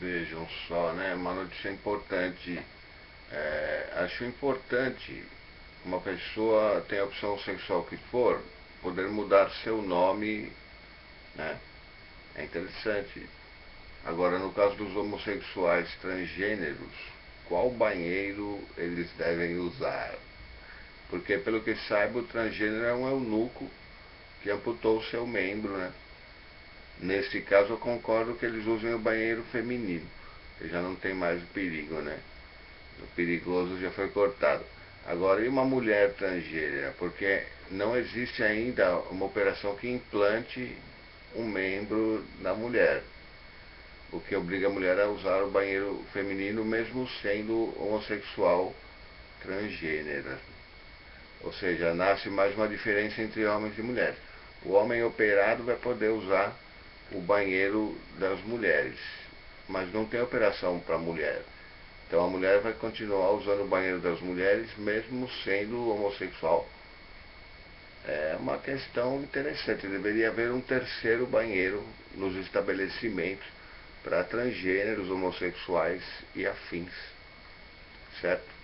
Vejam só, né? Uma notícia importante. É, acho importante uma pessoa tem a opção sexual que for, poder mudar seu nome, né? É interessante. Agora, no caso dos homossexuais transgêneros, qual banheiro eles devem usar? Porque, pelo que saiba, o transgênero é um eunuco que amputou o seu membro, né? Nesse caso, eu concordo que eles usem o banheiro feminino, que já não tem mais o perigo, né? O perigoso já foi cortado. Agora, e uma mulher transgênera? Porque não existe ainda uma operação que implante um membro na mulher. O que obriga a mulher a usar o banheiro feminino, mesmo sendo homossexual transgênera. Ou seja, nasce mais uma diferença entre homens e mulheres. O homem operado vai poder usar o banheiro das mulheres, mas não tem operação para mulher. Então a mulher vai continuar usando o banheiro das mulheres, mesmo sendo homossexual. É uma questão interessante. Deveria haver um terceiro banheiro nos estabelecimentos para transgêneros, homossexuais e afins. Certo?